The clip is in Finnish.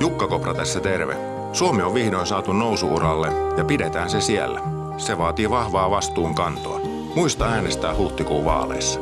Jukka Kopra tässä terve. Suomi on vihdoin saatu nousuuralle ja pidetään se siellä. Se vaatii vahvaa vastuunkantoa. Muista äänestää huhtikuun vaaleissa.